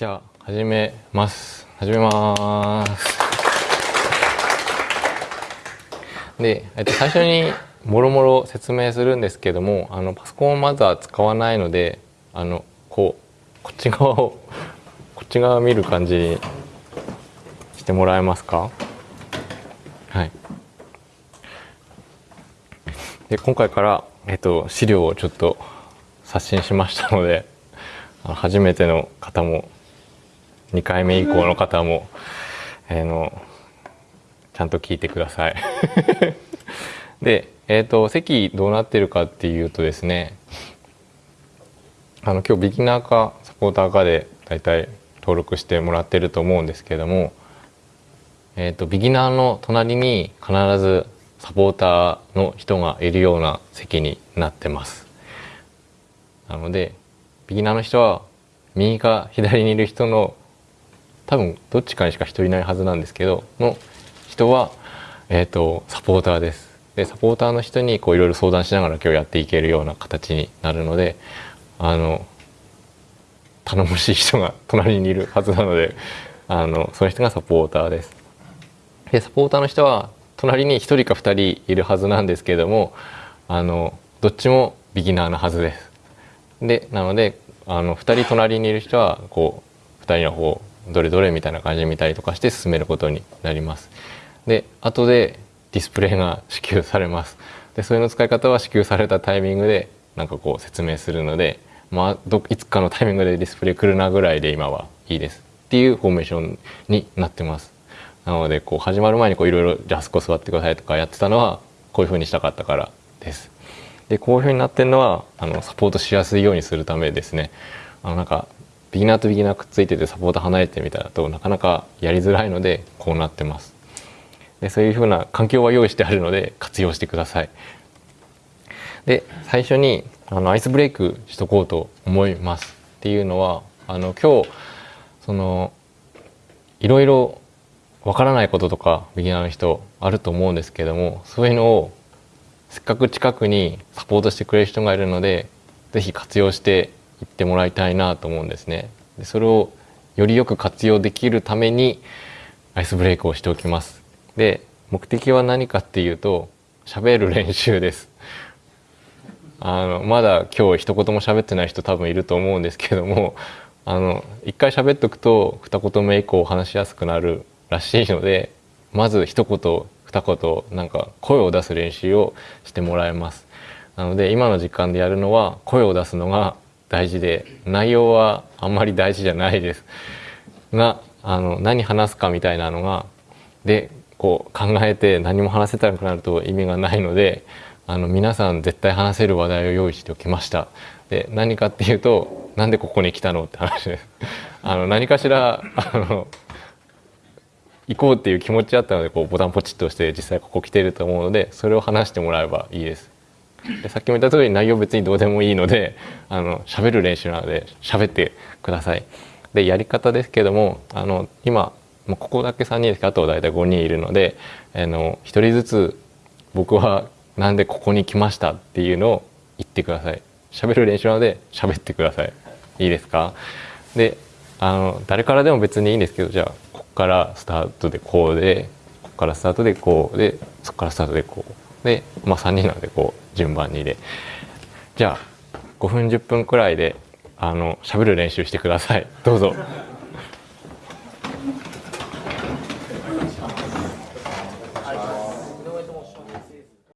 じゃあ始めます。始めます。で、えっと、最初にもろもろ説明するんですけどもあのパソコンをまずは使わないのであのこうこっち側をこっち側を見る感じにしてもらえますか？はい。で今回から、えっと、資料をちょっと刷新しましたので初めての方も2回目以降の方も、えー、のちゃんと聞いてください。で、えーと、席どうなってるかっていうとですねあの今日ビギナーかサポーターかで大体登録してもらってると思うんですけども、えー、とビギナーの隣に必ずサポーターの人がいるような席になってます。なのでビギナーの人は右か左にいる人の多分どっちかにしか人いないはずなんですけどの人は、えーと、サポーターです。でサポーターの人にこういろいろ相談しながら今日やっていけるような形になるのであの頼もしい人が 隣にいるはずなのであのその人がサポーターです。でサポーターの人は隣に1人か2人いるはずなんですけれどもあのどっちもビギナーなはずです。でなのであの2人隣にいる人はこう2人の方どれどれみたいな感じで見たりとかして進めることになります。で後でディスプレイが支給されます。でそれの使い方は支給されたタイミングでなんかこう説明するので、まあ、どいつかのタイミングでディスプレイ来るなぐらいで今はいいですっていうフォーメーションになってます。なのでこう始まる前にいろいろじゃあそこ座ってくださいとかやってたのはこういうふうにしたかったからです。でこういうふうになってるのはあのサポートしやすいようにするためですね。あのなんかビギナーとビギナーくっついててサポート離れてみたいだとなかなかやりづらいのでこうなってます。でそういうふうな環境は用意してあるので活用してください。で最初にあのアイスブレイクしとこうと思いますっていうのはあの今日そのいろいろわからないこととかビギナーの人あると思うんですけどもそういうのをせっかく近くにサポートしてくれる人がいるので是非活用して言ってもらいたいなと思うんですね。でそれをよりよく活用できるためにアイスブレイクをしておきます。で目的は何かっていうと喋る練習です。あのまだ今日一言も喋ってない人多分いると思うんですけどもあの一回喋っとくと二言目以降話しやすくなるらしいのでまず一言二言なんか声を出す練習をしてもらいます。なので今の時間でやるのは声を出すのが大事で内容はあんまり大事じゃないです。があの何話すかみたいなのがでこう考えて何も話せたくなると意味がないのであの皆さん絶対話せる話題を用意しておきました。で何かっていうとなんでここに来たのって話です。あの何かしらあの行こうっていう気持ちあったのでこうボタンポチッと押して実際ここ来てると思うのでそれを話してもらえばいいです。でさっきも言った通り内容別にどうでもいいので あの喋る練習なので喋ってください。でやり方ですけどもあの今もうここだけ3人ですけどあとは大体5人いるのであの1人ずつ僕はなんでここに来ましたっていうのを言ってください。喋る練習なので喋ってください。いいですか？であの誰からでも別にいいんですけどじゃあここからスタートでこうでここからスタートでこうでそこからスタートでこうで、まあ、3人なんでこう順番にでじゃあ5分10分くらいであの喋る練習してくださいどうぞ。